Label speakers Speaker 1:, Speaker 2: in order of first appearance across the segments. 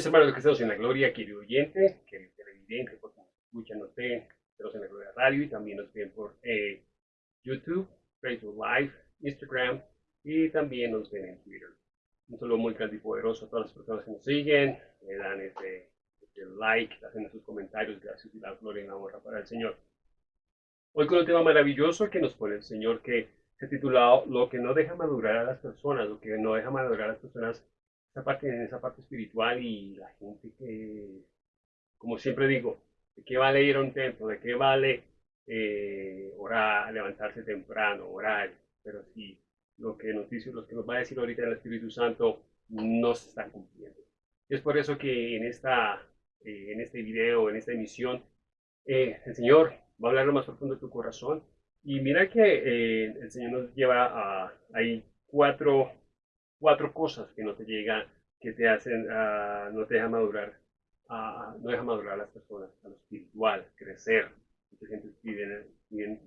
Speaker 1: mis hermanos estamos en la gloria, querido oyente, querido televidente, porque nos escuchan, nos ven, estamos en la gloria radio y también nos ven por eh, YouTube, Facebook Live, Instagram y también nos ven en Twitter. Un saludo muy grande y poderoso a todas las personas que nos siguen, le dan este, este like, hacen sus comentarios, gracias y la gloria y la honra para el Señor. Hoy con un tema maravilloso que nos pone el Señor que se titulado Lo que no deja madurar a las personas, lo que no deja madurar a las personas esa parte, esa parte espiritual y la gente que, como siempre digo, ¿de qué vale ir a un templo? ¿De qué vale eh, orar, levantarse temprano, orar? Pero si lo que nos dice, lo que nos va a decir ahorita el Espíritu Santo no se está cumpliendo. Es por eso que en, esta, eh, en este video, en esta emisión, eh, el Señor va a hablar lo más profundo de tu corazón. Y mira que el Señor nos lleva a, hay cuatro cuatro cosas que no te llegan, que te hacen, uh, no te dejan madurar, uh, no dejan madurar a las personas, a lo espiritual, crecer. Mucha gente pide,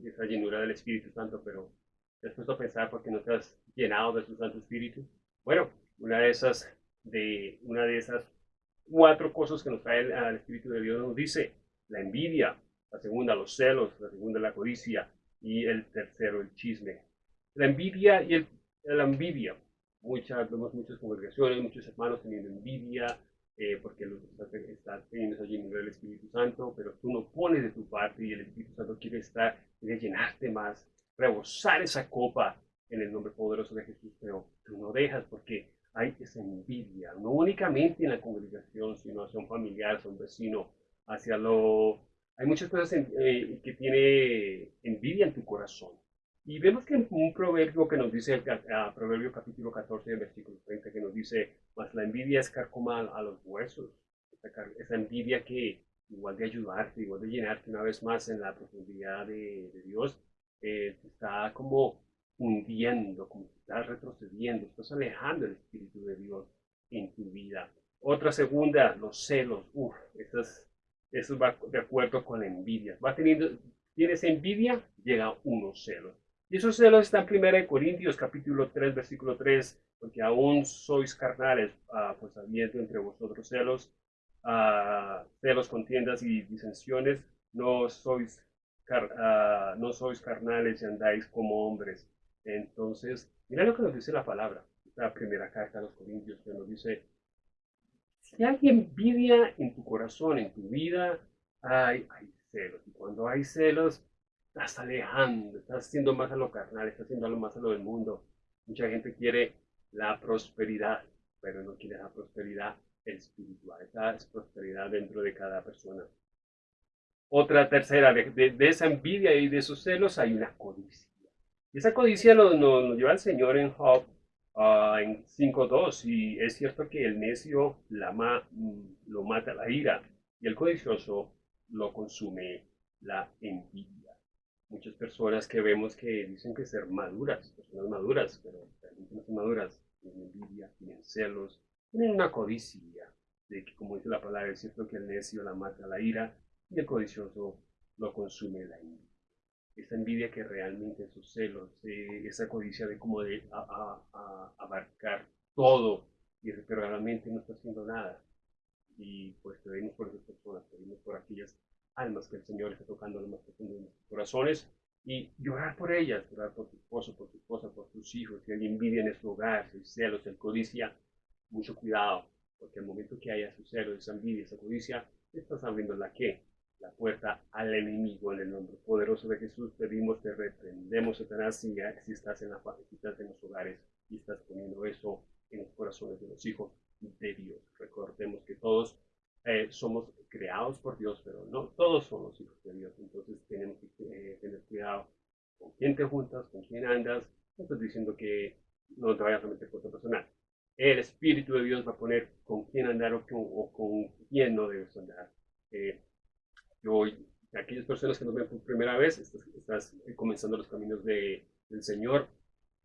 Speaker 1: esa llenura del Espíritu Santo, pero te has puesto a pensar porque no te has llenado de su Santo Espíritu. Bueno, una de esas, de, una de esas cuatro cosas que nos trae el, el Espíritu de Dios nos dice la envidia, la segunda los celos, la segunda la codicia y el tercero el chisme. La envidia y el, la envidia muchas, vemos muchas congregaciones, muchos hermanos teniendo envidia, eh, porque están teniendo allí en el Espíritu Santo, pero tú no pones de tu parte y el Espíritu Santo quiere estar, quiere llenarte más, rebosar esa copa en el nombre poderoso de Jesús, pero tú no dejas porque hay esa envidia, no únicamente en la congregación, sino hacia un familiar, hacia un vecino, hacia lo... Hay muchas cosas eh, que tiene envidia en tu corazón. Y vemos que un proverbio que nos dice, el, proverbio capítulo 14, versículo 30, que nos dice, más la envidia es carcoma a los huesos. Esa, envidia que, igual de ayudarte, igual de llenarte una vez más en la profundidad de, Dios, eh, está como hundiendo, como estás retrocediendo, estás alejando el Espíritu de Dios en tu vida. Otra segunda, los celos. Uf, eso, va de acuerdo con la envidia. Va teniendo, tienes envidia, llega unos celos. Y esos celos están en 1 Corintios capítulo 3, versículo 3, porque aún sois carnales, ah, pues habiendo entre vosotros celos, uh, celos, contiendas y disensiones, no sois, ah, no sois carnales y andáis como hombres. Entonces, mira lo que nos dice la palabra, la primera carta a los Corintios, que nos dice, si hay envidia en tu corazón, en tu vida, hay, hay celos. Y cuando hay celos, estás alejando, estás haciendo más a lo carnal, estás haciendo más a lo del mundo. Mucha gente quiere la prosperidad, pero no quiere la prosperidad espiritual. Esa es prosperidad dentro de cada persona. Otra tercera, de, esa envidia y de esos celos hay una codicia. Y esa codicia nos, lleva al Señor en Job uh, en 5.2 y es cierto que el necio la mm, lo mata la ira y el codicioso lo consume la envidia muchas personas que vemos que dicen que ser maduras, personas maduras, pero realmente no son maduras, tienen envidia, tienen celos, tienen una codicia, de que como dice la palabra, es cierto que el necio la mata la ira y el codicioso lo consume la envidia. Esa envidia que realmente esos celos, eh, esa codicia de como de abarcar todo, y, pero realmente no está haciendo nada. Y pues pedimos por esas personas, pedimos por aquellas almas que el Señor está tocando lo más profundo de nuestros corazones y llorar por ellas, llorar por tu esposo, por tu esposa, por tus hijos, si hay envidia en su hogar, si hay celos, el codicia, mucho cuidado, porque el momento que haya su celo, esa envidia, esa codicia, estás abriendo la que, la puerta al enemigo en el nombre poderoso de Jesús. Pedimos, te reprendemos, Satanás, si, si estás en la si estás en los hogares y estás poniendo eso en los corazones de los hijos de Dios. Recordemos que todos eh, somos creados por Dios, pero no todos somos hijos de Dios. Entonces tenemos que eh, tener cuidado con quién te juntas, con quién andas. No estoy diciendo que no te vayas a meter con tu personal. El Espíritu de Dios va a poner con quién andar o con, quién no debes andar. Eh, yo, aquellas personas que nos ven por primera vez, estás, comenzando los caminos de, del Señor.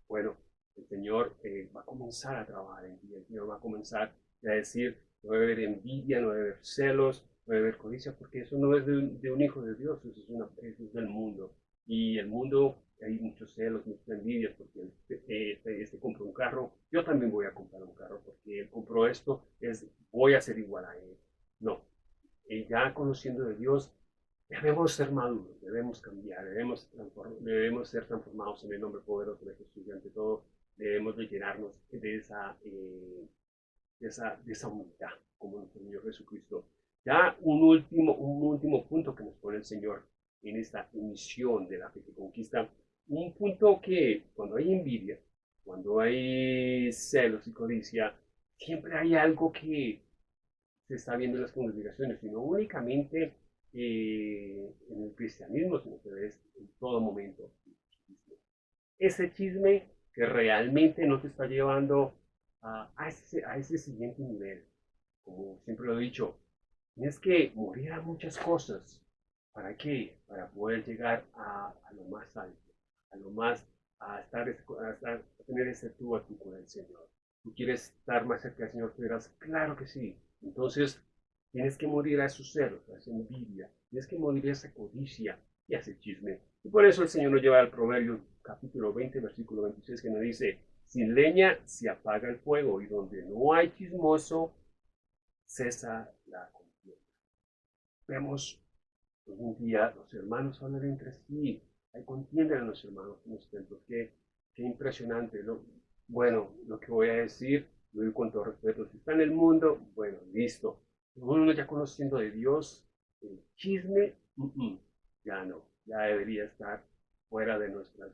Speaker 1: Bueno, el Señor va a comenzar a trabajar en ti. El Señor va a comenzar a decir, no debe haber envidia, no debe haber celos, no debe haber codicia, porque eso no es de un, hijo de Dios, eso es, una, eso es del mundo. Y el mundo, hay muchos celos, muchas envidias, porque este, este, este, un carro, yo también voy a comprar un carro, porque él compró esto, es, voy a ser igual a él. No, y ya conociendo de Dios, debemos ser maduros, debemos cambiar, debemos, debemos ser transformados en el nombre poderoso de Jesús y ante todo debemos de llenarnos de esa, eh, de esa, de esa humildad como nuestro Señor Jesucristo. Ya un último, un último punto que nos pone el Señor en esta misión de la fe que conquista, un punto que cuando hay envidia, cuando hay celos y codicia, siempre hay algo que se está viendo en las congregaciones, sino únicamente eh, en el cristianismo, sino que ves en todo momento. Ese chisme que realmente no te está llevando a, a, ese, a ese siguiente nivel. Como siempre lo he dicho, tienes que morir a muchas cosas. ¿Para qué? Para poder llegar a, lo más alto, a lo más, a estar, a, estar, a tener ese tú a con el Señor. ¿Tú quieres estar más cerca del Señor? Tú dirás, claro que sí. Entonces, tienes que morir a esos celos, a esa envidia, tienes que morir a esa codicia y a ese chisme. Y por eso el Señor nos lleva al Proverbio capítulo 20, versículo 26, que nos dice, sin leña se apaga el fuego y donde no hay chismoso, cesa la contienda. Vemos hoy en día los hermanos hablan entre sí, hay contienda en los hermanos en los templos. Qué, impresionante. Bueno, lo que voy a decir, lo digo con todo respeto, si está en el mundo, bueno, listo. Uno ya conociendo de Dios, el chisme, ya no, ya debería estar fuera de nuestras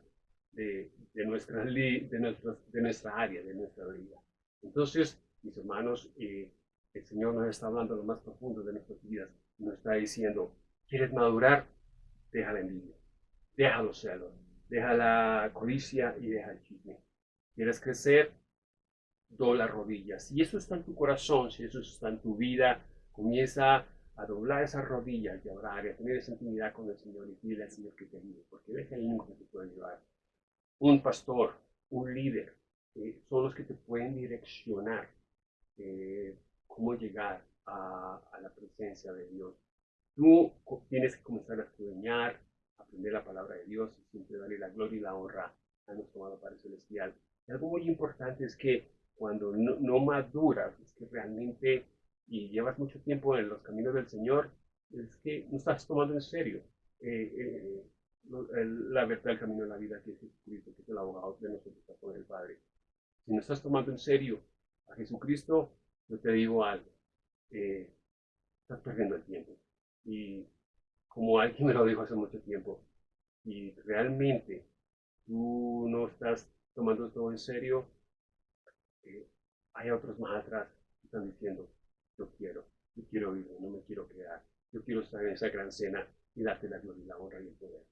Speaker 1: de, nuestra, de, nuestras, de nuestra área, de nuestra vida. Entonces, mis hermanos, eh, el Señor nos está hablando lo más profundo de nuestras vidas. Nos está diciendo, ¿quieres madurar? Deja la envidia, deja los celos, deja la codicia y deja el chisme. ¿Quieres crecer? Dobla rodillas. Si eso está en tu corazón, si eso está en tu vida, comienza a doblar esas rodillas y a orar a tener esa intimidad con el Señor y pide al Señor que te ayude, porque deja el que te puede ayudar un pastor, un líder, eh, son los que te pueden direccionar eh, cómo llegar a, la presencia de Dios. Tú tienes que comenzar a estudiar, aprender la palabra de Dios y siempre darle la gloria y la honra a nuestro amado Padre Celestial. Y algo muy importante es que cuando no, maduras, es que realmente y llevas mucho tiempo en los caminos del Señor, es que no estás tomando en serio eh, la verdad, el camino de la vida que es Jesucristo, que es el abogado de nosotros con el Padre. Si no estás tomando en serio a Jesucristo, yo te digo algo, eh, estás perdiendo el tiempo. Y como alguien me lo dijo hace mucho tiempo, y realmente tú no estás tomando todo en serio, eh, hay otros más atrás que están diciendo, yo quiero, yo quiero vivir, no me quiero quedar, yo quiero estar en esa gran cena y darte la gloria y la honra y el poder.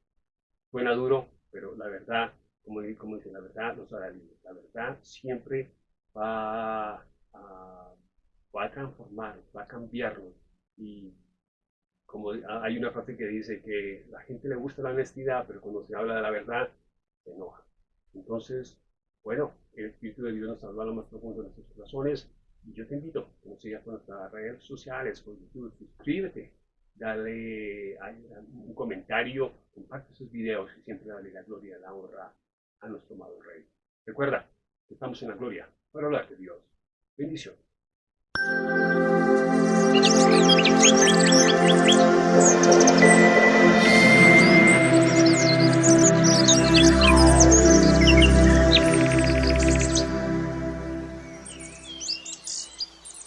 Speaker 1: Suena duro, pero la verdad, como, como dice, la verdad nos hará. La verdad siempre va a, va a va a cambiarnos. Y como hay una frase que dice que la gente le gusta la honestidad, pero cuando se habla de la verdad, se enoja. Entonces, bueno, el Espíritu de Dios nos habla a lo más profundo de nuestros corazones. Y yo te invito que nos sigas por nuestras redes sociales, por YouTube, suscríbete, dale un comentario, comparte sus videos y siempre dale la gloria la honra a nuestro amado Rey. Recuerda estamos en la gloria para hablar de Dios. Bendición.